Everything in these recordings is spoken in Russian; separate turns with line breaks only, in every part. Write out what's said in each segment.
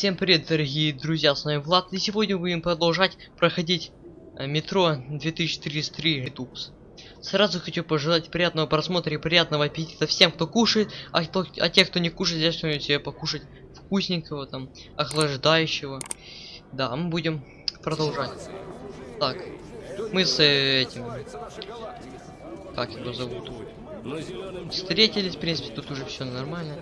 Всем привет, дорогие друзья, с вами Влад, и сегодня будем продолжать проходить э, метро 2033 Ретупс. Сразу хочу пожелать приятного просмотра и приятного аппетита всем, кто кушает, а, кто, а те, кто не кушает, взять что-нибудь себе покушать вкусненького, там, охлаждающего. Да, мы будем продолжать. Так, мы с э, этим... Как его зовут? Встретились, в принципе, тут уже все нормально.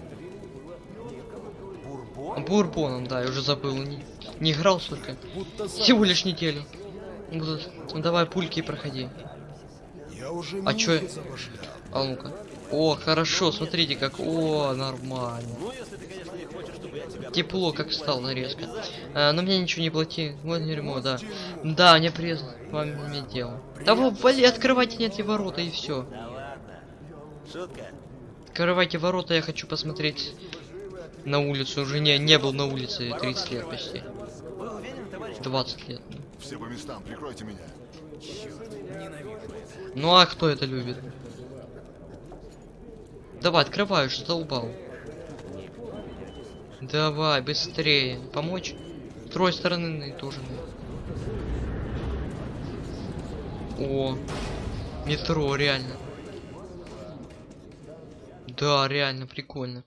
Бурбоном, да, я уже забыл, не, не играл столько. Всего лишь неделю. Будут. Ну, давай пульки проходи.
Я уже
А чё? А ну-ка. О, хорошо, смотрите как. О, нормально. Тепло как стало резко. А, но мне ничего не плати. Вот дерьмо, да. Да, мне приятно вам иметь дело. Да вы, вали, открывайте нет эти ворота и все. Открывайте ворота, я хочу посмотреть на улицу. Уже не, не был на улице 30 лет почти. 20 лет.
Все по местам, прикройте меня.
Ну а кто это любит? Давай, открываю, что задолбал. Давай, быстрее. Помочь? С другой стороны тоже. О, метро, реально. Да, реально, прикольно.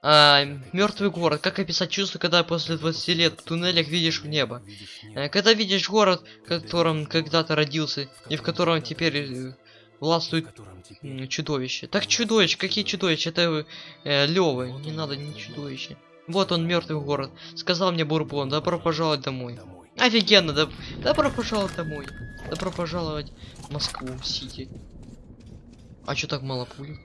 А, мертвый город. Как описать чувство, когда после 20 лет в туннелях видишь в небо? Э, Когда видишь город, в котором когда-то родился, и в котором теперь э, властвует чудовище. Так чудовище, какие чудовища? Это э, Лёва, не надо ни чудовище. Вот он, мертвый город. Сказал мне Бурбон, добро пожаловать домой. Офигенно, да, добро пожаловать домой. Добро пожаловать в Москву, Сити. А чё так мало пуль?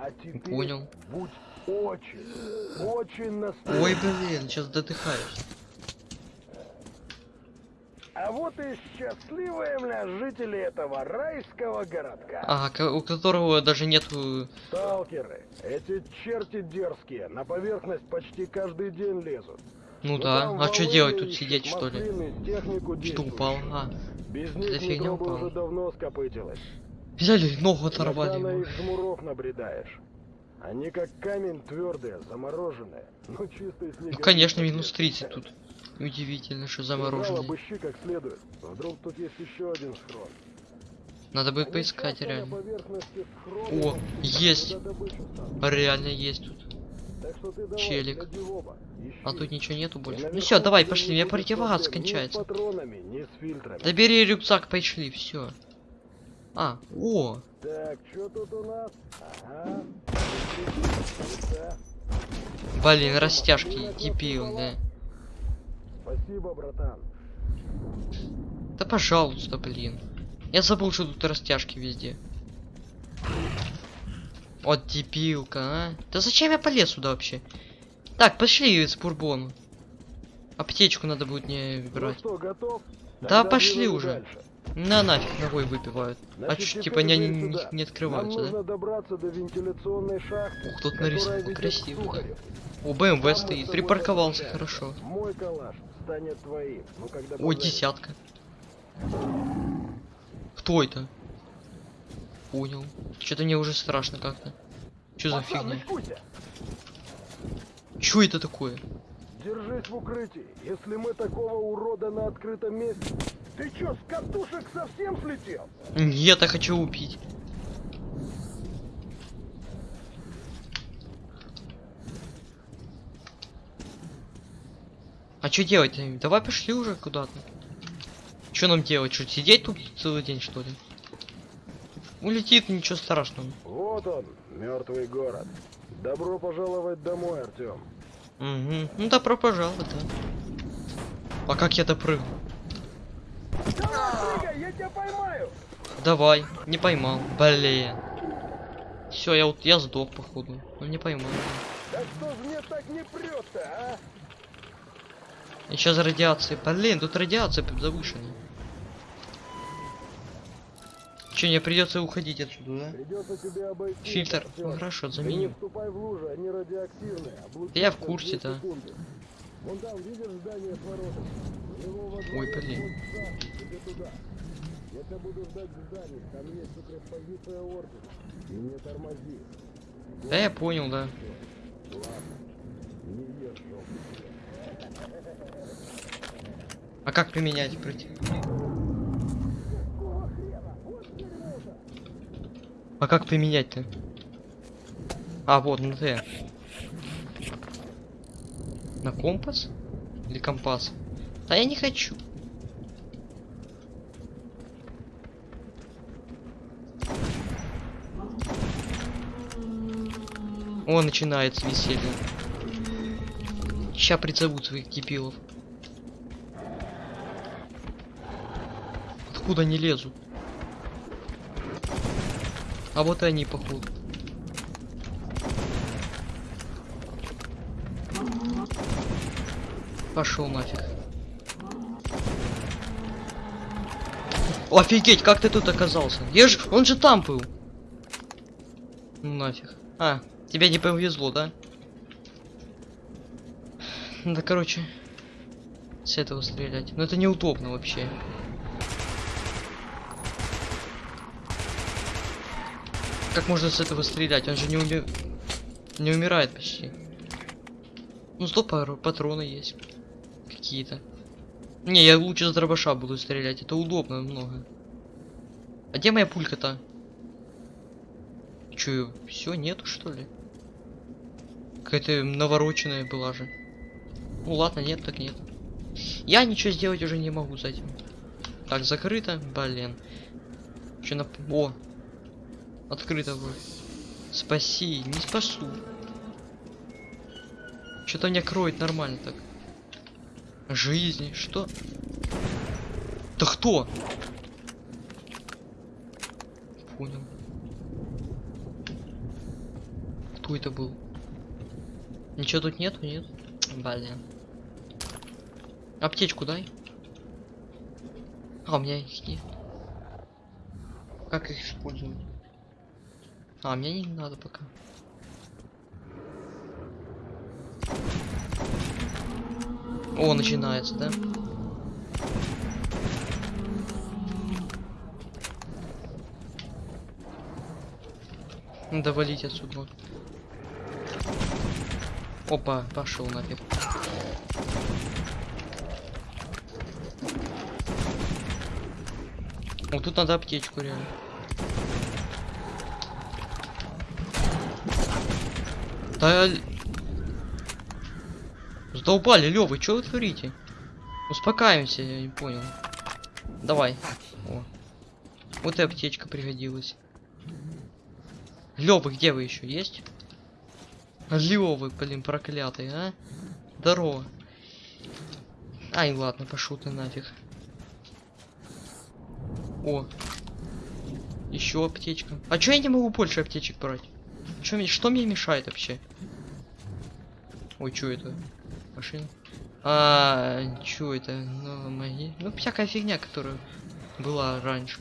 А теперь
Понял.
будь очень, очень.
Ой, блин, сейчас дотыхаюсь.
А вот и счастливые мля жители этого райского городка.
Ага, у которого даже нету...
Сталкеры, эти черти дерзкие, на поверхность почти каждый день лезут.
Ну
Но
да,
там
а что делать тут сидеть что ли? Что упал? А,
Без них
фигня упала.
уже давно скопытилась.
Взяли, ногу
Иногда
оторвали.
на их жмуров набредаешь. Они как камень твердые, замороженные. Ну чистый снег.
Ну конечно, минус 30 тут. Удивительно, что замороженный.
обыщи как следует. Вдруг тут есть еще один схрон.
Надо
Они
поискать реально. О, есть. Реально есть тут.
Давай,
Челик. А тут ничего нету больше. Ну все, давай, пошли,
будет
противогаз кончается. Да бери рюкзак, пошли, все. А, о,
Так, что тут у нас? Ага. Да.
блин, растяжки, дебил, да.
Спасибо, братан.
Да пожалуйста, блин. Я забыл, что тут растяжки везде. Вот дебилка, а. Да зачем я полез сюда вообще? Так, пошли с бурбону. Аптечку надо будет не
Ну
брать.
что, готов?
Да
Тогда
пошли
двинули
уже.
дальше.
На нафиг ногой выпивают. А
Значит, теперь
типа не, не, не открываются,
Нам
да?
добраться до вентиляционной шахты.
Ух, тут нарисовано красиво. О, БМВ стоит, припарковался хорошо.
Мой калаш станет твоим. Ну, когда
О,
позовешь.
десятка. Кто это? Понял. Что-то мне уже страшно как-то. Что за фигня? Что это такое?
Держись в укрытии. Если мы такого урода на открытом месте... Ты чё, с катушек совсем слетел?
Нет, я хочу убить. А что делать? Давай пошли уже куда-то. Что нам делать? Что, сидеть тут целый день, что ли? Улетит, ничего страшного.
Вот он, мертвый город. Добро пожаловать домой, Артем.
Угу. Ну добро пожаловать, да. А как я допрыгну?
Давай!
Давай, не поймал. Блин. Все, я вот я сдох, походу. Ну не поймал.
Да что ж мне так не прет-то, а?
Сейчас радиация. Блин, тут радиация завышенная. Че, мне придется уходить отсюда, да?
Придется тебе обойти.
Фильтр. Ну хорошо, заменю.
в лужи, они радиоактивные.
Я в курсе, да.
секунды. Вон там, видишь здание с воротами? У него во дворе
Ой, блин.
Я тебя буду ждать в здании, там есть укреппозиция ордена. И не тормози.
Да я понял, да. А как применять против? А как применять-то? А, вот, на Т. На компас? Или компас? Да я не хочу. О, начинается веселье. Ща призовут своих дебилов. Откуда они лезут? А вот и они, походу. Пошел нафиг. Офигеть, как ты тут оказался? Я ж, он же там был. Ну нафиг. А, тебе не повезло, да? Да, короче, с этого стрелять. Но это неудобно вообще. Как можно с этого стрелять? Он же не уми... не умирает почти. Ну, сто пару патроны есть. Какие-то. Не, я лучше с дробаша буду стрелять. Это удобно много. А где моя пулька-то? Чё, все нету что ли? Какая-то навороченная была же. Ну ладно, нет, так нет. Я ничего сделать уже не могу с этим. Так, закрыто. Блин. Че на... О! Открыто будет. Спаси, не спасу. Что-то меня кроет нормально так. Жизни, что? Да кто? Понял. Кто это был? Ничего тут нету, нет? Блин. Аптечку дай. А, у меня их нет. Как их использовать? А, мне не надо пока. О, начинается, да? Надо валить отсюда. Опа, пошел нафиг. Вот тут надо аптечку реально. Да... Задолбали, Лёвы, что вы творите? Успокаиваемся, я не понял. Давай. О. Вот и аптечка пригодилась. Лёвы, где вы еще есть? Лёвы, блин, проклятые, а? Здорово. Ай, ладно, пошел ты нафиг. О. Еще аптечка. А чё я не могу больше аптечек брать? Чё, что мне мешает вообще? Ой, что это? Машина? А, что это? Ну, мои... Ну, всякая фигня, которая была раньше.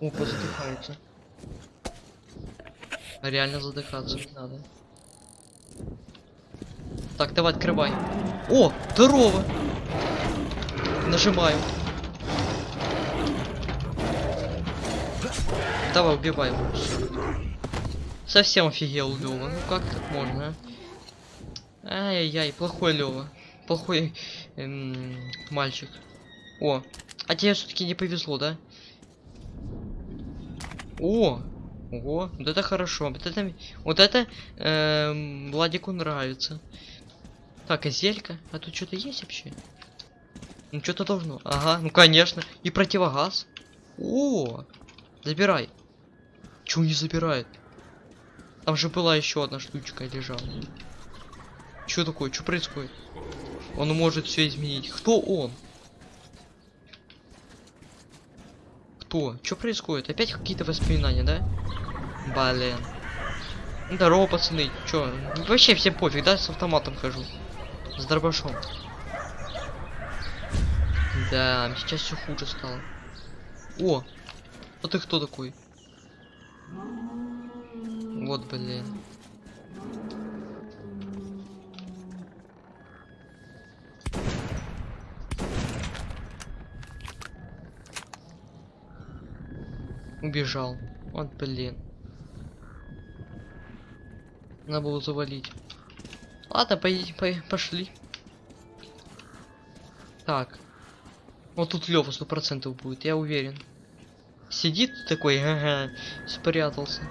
Опа, задыхается. Реально задыхаться надо. Так, давай, открывай. О, здорово! Нажимаю. Давай, убивай его. Совсем офигел Лёва. Ну как так можно, а? Ай-яй-яй, плохой Лёва. Плохой эм, мальчик. О, а тебе все-таки не повезло, да? О, ого, вот это хорошо. Вот это, вот это эм, Владику нравится. Так, а зелька? А тут что-то есть вообще? Ну что-то должно. Ага, ну конечно. И противогаз. О, забирай. Чего не забирает? Там же была еще одна штучка лежала. Что такое? Что происходит? Он может все изменить. Кто он? Кто? Что происходит? Опять какие-то воспоминания, да? Блин. Ну, Здорово, пацаны. Чё? Вообще всем пофиг, да? С автоматом хожу. С дробашом. Да, сейчас все хуже стало. О! А ты кто такой? Вот, блин. Убежал. Вот, блин. Надо было завалить. Ладно, поедем, по- пошли. Так. Вот тут Лёва сто процентов будет, я уверен. Сидит такой, ага, спрятался.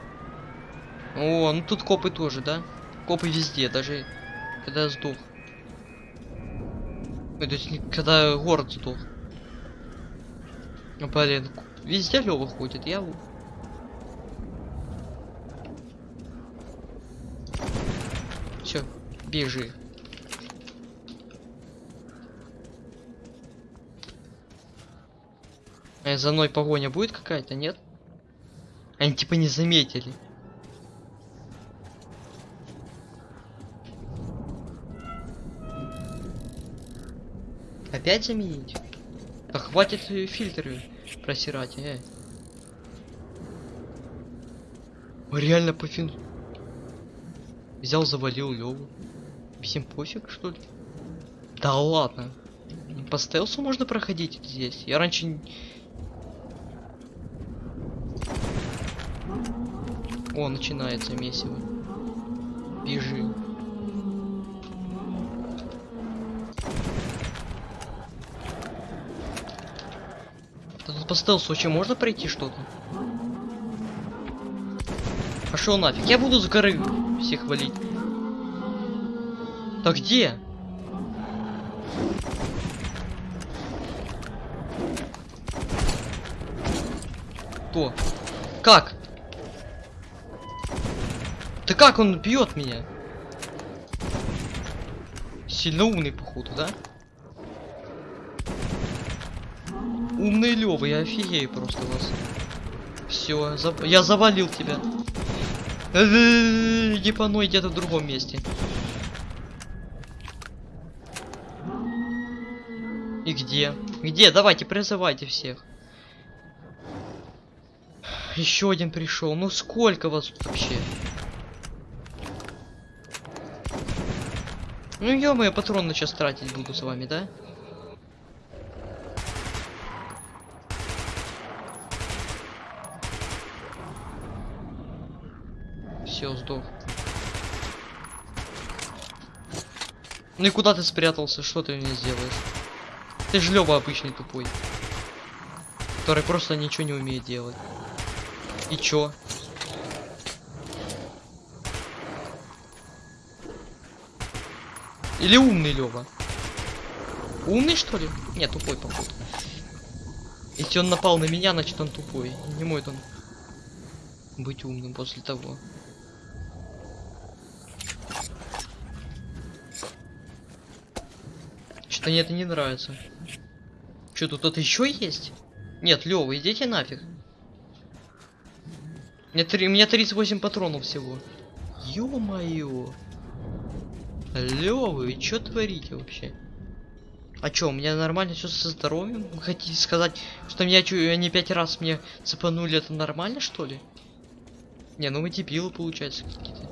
О, ну тут копы тоже, да? Копы везде, даже когда сдох. Ой, то есть когда город сдох. Ну, Блин, везде Лёва ходит, я... Все, бежи. Э, за мной погоня будет какая-то, нет? Они типа не заметили. Опять заменить? Да хватит фильтры просирать, э. Реально пофиг. Взял, завалил Леву. Всем пофиг, что ли? Да ладно. По стелсу можно проходить здесь. Я раньше... О, начинается месиво. Бежи. По стелсу вообще можно пройти что-то? Пошел нафиг. Я буду с горы всех валить. Да где? Кто? Как? Да как он бьет меня? Сильно умный, походу, да? Умный Лёва, я офигею просто вас. Все, я завалил тебя. Мной где-то в другом месте. И где? Где? Давайте, призывайте всех. Еще один пришел. Ну сколько вас тут вообще? Ну я патроны сейчас тратить буду с вами, да? Все, сдох. Ну и куда ты спрятался? Что ты мне сделаешь? Ты же Лёва обычный тупой. Который просто ничего не умеет делать. И чё? Или умный Лёва? Умный что ли? Нет, тупой походу. Если он напал на меня, значит он тупой. Не может он быть умным после того. Что мне это не нравится. Что тут кто-то еще есть? Нет, Лёва, идите нафиг. Мне, три, у меня 38 патронов всего. Ё-моё. Алло, вы что творите вообще? А чё, у меня нормально все со здоровьем? Вы хотите сказать, что меня чё, они пять раз мне цепанули, это нормально что ли? Не, ну вы дебилы получается какие-то.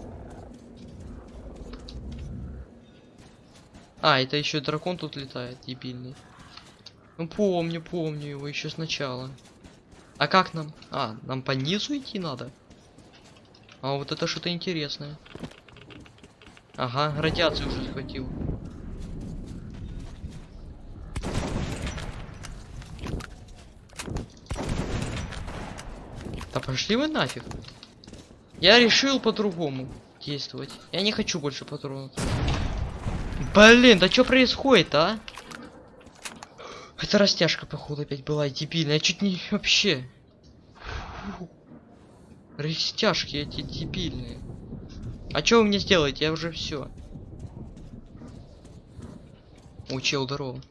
А, это еще дракон тут летает, дебильный. Ну помню, помню его еще сначала. А как нам? А, нам по низу идти надо? А вот это что-то интересное. Ага, радиацию уже схватил. Да пошли вы нафиг. Я решил по-другому действовать. Я не хочу больше патронов. Блин, да что происходит, а? Это растяжка, походу, опять была дебильная. Я чуть не вообще. Растяжки эти дебильные. А что вы мне сделаете? Я уже все. Учил здорово.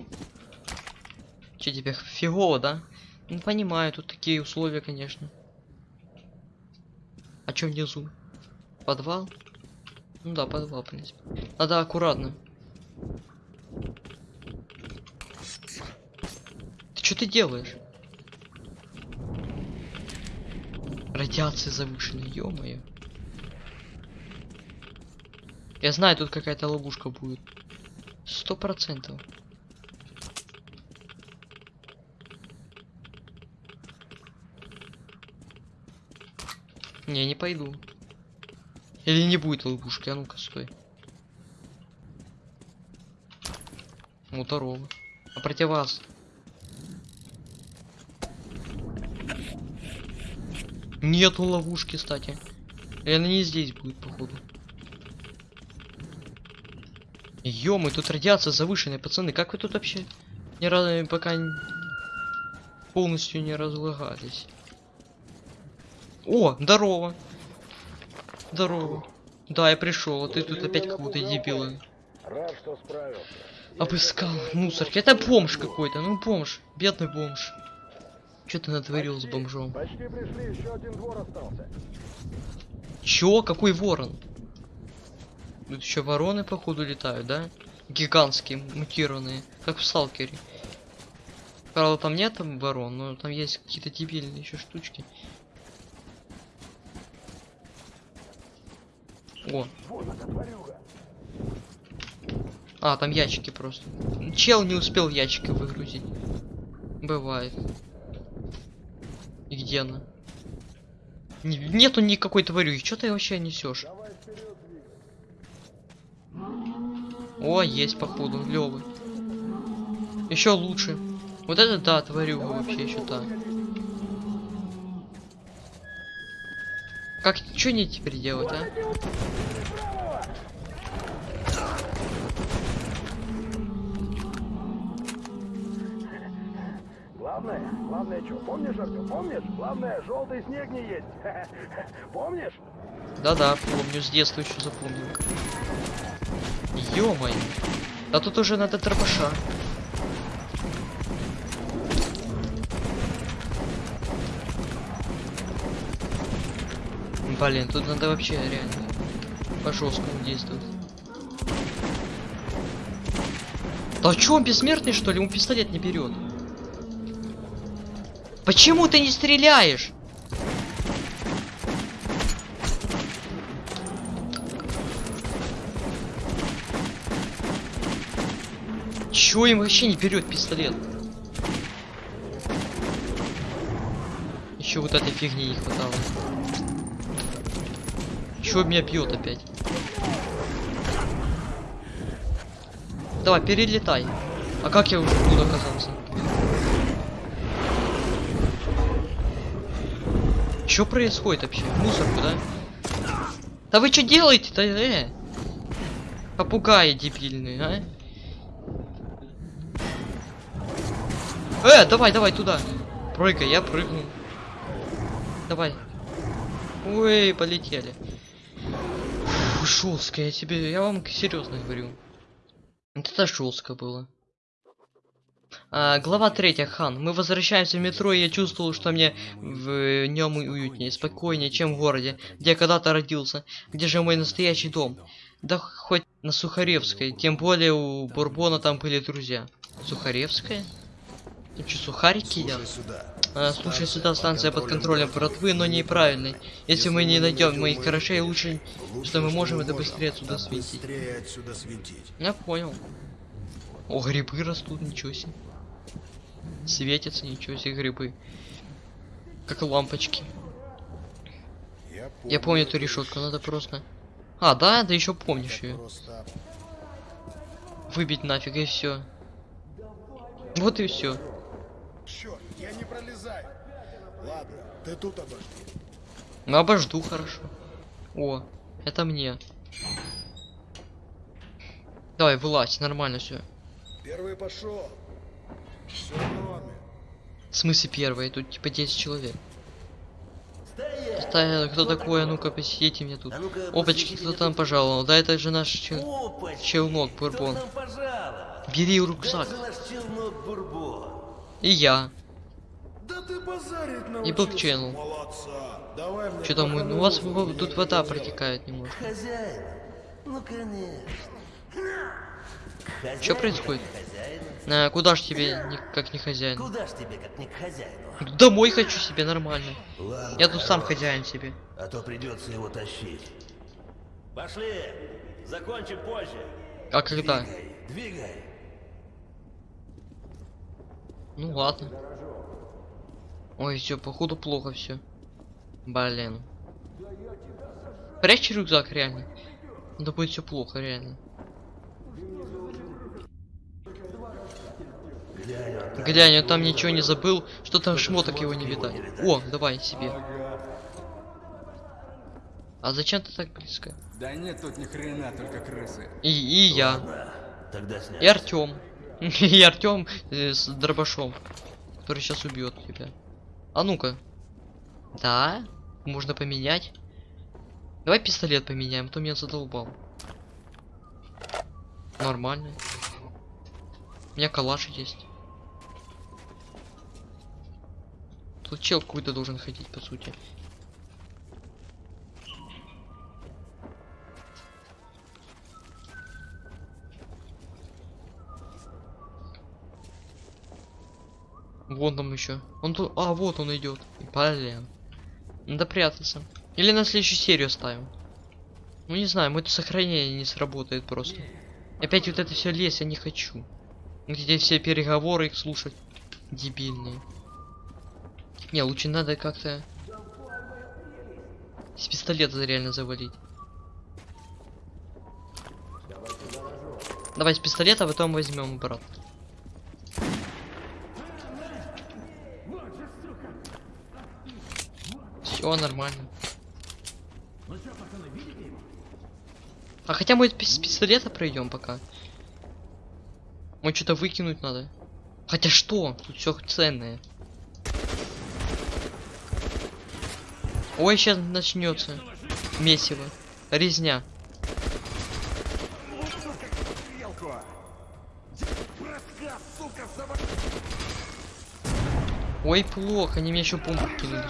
Че тебе фигово, да? Ну понимаю, тут такие условия, конечно. А чё внизу? Подвал? Ну да, подвал, в принципе. Надо аккуратно. Ты что ты делаешь? Радиация завышенная, ё-моё. Я знаю, тут какая-то ловушка будет. Сто процентов. Не, не пойду. Или не будет ловушки, а ну-ка, стой. Ну. А против вас? Нету ловушки, кстати. И она не здесь будет, походу. Ё-мы, тут радиация завышенная, пацаны. Как вы тут вообще ни разу пока полностью не разлагались? О, здорово. Здорово. Да, я пришел, а ты тут опять какого-то дебила.
Рад, что справился.
Обыскал мусорки. Это бомж какой-то, ну бомж. Бедный бомж. Что ты натворил с
Почти,
бомжом?
Почти пришли, еще один двор остался.
Чё? Какой ворон? Тут еще вороны, походу, летают, да? Гигантские, мутированные, как в Сталкере. Правда, там нет там ворон, но там есть какие-то дебильные еще штучки. О,
Вон.
А, там ящики просто. Чел не успел ящики выгрузить. Бывает. И где она? Не- нету никакой тварюги, что ты вообще несешь? О, есть походу, левый. Еще лучше. Вот это да, тварюга вообще еще та. Как, что не теперь делать, а?
Главное, главное что, помнишь, Артем, помнишь? Главное, желтый снег не есть. Помнишь?
Да-да, помню, с детства еще запомнил. ё Да тут уже надо дробаша. Блин, тут надо вообще реально по жесткому действовать. Да чё, он бессмертный что ли? Ему пистолет не берет. Почему ты не стреляешь? Чё им вообще не берет пистолет? Еще вот этой фигни не хватало. Чё меня бьет опять? Давай, перелетай. А как я уже буду оказался? Чё происходит вообще? Мусорку, да? Да вы что делаете-то, э? Попугаи дебильные, а? Э, давай, давай туда. Прыгай, я прыгну. Давай. Ой, полетели. Фу, жестко, я тебе, я вам серьезно говорю. Вот это жестко было. А, глава третья, Хан. Мы возвращаемся в метро, и я чувствовал, что мне в нем уютнее, спокойнее, чем в городе, где я когда-то родился. Где же мой настоящий дом? Да хоть на Сухаревской, тем более у Бурбона там были друзья. Сухаревская? Ты что, сухарики едят?
Слушай сюда.
А, слушай, сюда станция под контролем братвы, но неправильной. Если мы не найдем моих гаражей, лучше, что мы можем это. Быстрее отсюда свинтить. Я понял. О, грибы растут, ничего себе. Светятся, ничего себе, грибы. Как лампочки.
Я
Я помню эту решетку, надо просто... А, да, да еще помнишь ее.
Просто
Выбить нафиг и все. Вот и все.
Черт, я не пролезаю. Ладно, ты тут обожди.
Ну обожду хорошо. О, это мне. Давай, вылазь, нормально все.
Первый пошел. Все в норме.
В смысле первый? Тут типа 10 человек. Стоял, кто такой? А ну-ка, посидите мне тут.
А ну-ка,
Опачки, кто там
тут.
пожаловал? Да это же наш чел...
Опачки!
челнок,
Кто
бурбон. Бери рюкзак.
челнок Бурбон.
И я.
Да ты
И.
Давай мне
Что там? Ну, у вас тут вода протекает немного.
Хозяин? Ну, конечно.
Чё происходит? А, куда ж тебе, не- как не хозяин?
Куда ж тебе, как не к хозяину?
Домой хочу себе, нормально.
Ладно,
Я тут сам хозяин себе.
А то придется его тащить. Пошли! Закончим позже.
А когда?
Двигай, двигай.
Ну ладно. Ой, все, походу плохо все. Блин. Прячь рюкзак, реально. Да будет все плохо, реально.
Глянь, он там.
Ничего не забыл, что там шмоток его не видать. О, давай себе. А зачем ты так близко?
Да нет тут ни хрена, только крысы.
И, и я.
Тогда.
И Артем. И Артем с дробашом, который сейчас убьет тебя. А ну-ка. Да, можно поменять. Давай пистолет поменяем, а то меня задолбал. Нормально. У меня калаш есть. Тут чел какой-то должен ходить, по сути. Вон там еще. Он тут. А, вот он идет. Блин. Надо прятаться. Или на следующую серию ставим. Ну не знаю, мое сохранение не сработает просто. Опять вот это все лезть я не хочу. Эти все переговоры их слушать. Дебильные. Не, лучше надо как-то с пистолета реально завалить. Давай с пистолета, а потом возьмем брат. Все нормально. А хотя мы с пистолета пройдем пока. Мы что-то выкинуть надо. Хотя что? Тут все ценное. Ой, сейчас начнется. Месиво. Резня. Ой, плохо, они мне еще бомбу кинули.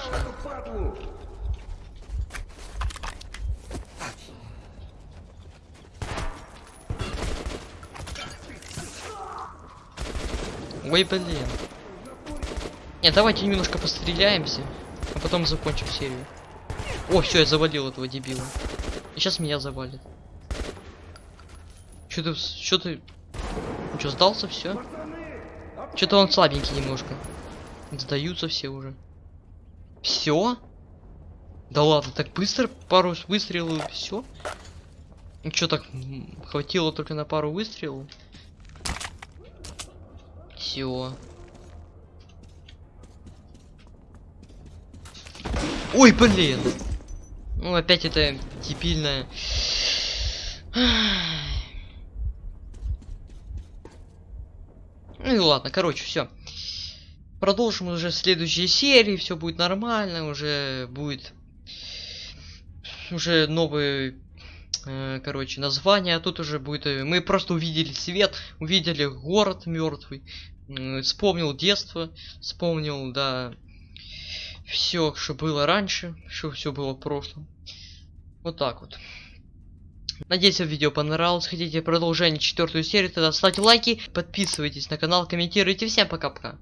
Ой, блин. Нет, давайте немножко постреляемся, а потом закончим серию. О, все, я завалил этого дебила. И сейчас меня завалит. Что ты, что ты, что сдался все? Что-то он слабенький немножко. Сдаются все уже. Все? Да ладно, так быстро пару выстрелов все? Ну что так хватило только на пару выстрелов? Все. Ой, блин. Ну опять это дебильное. Ну и ладно, короче, все. Продолжим уже в следующей серии, все будет нормально, уже будет уже новые, э, короче, названия, а тут уже будет, э, мы просто увидели свет, увидели город мертвый, вспомнил детство, вспомнил, да, все, что было раньше, что все было в прошлом. Вот так вот. Надеюсь, вам видео понравилось. Хотите продолжение четвертую серию, тогда ставьте лайки, подписывайтесь на канал, комментируйте. Всем пока-пока.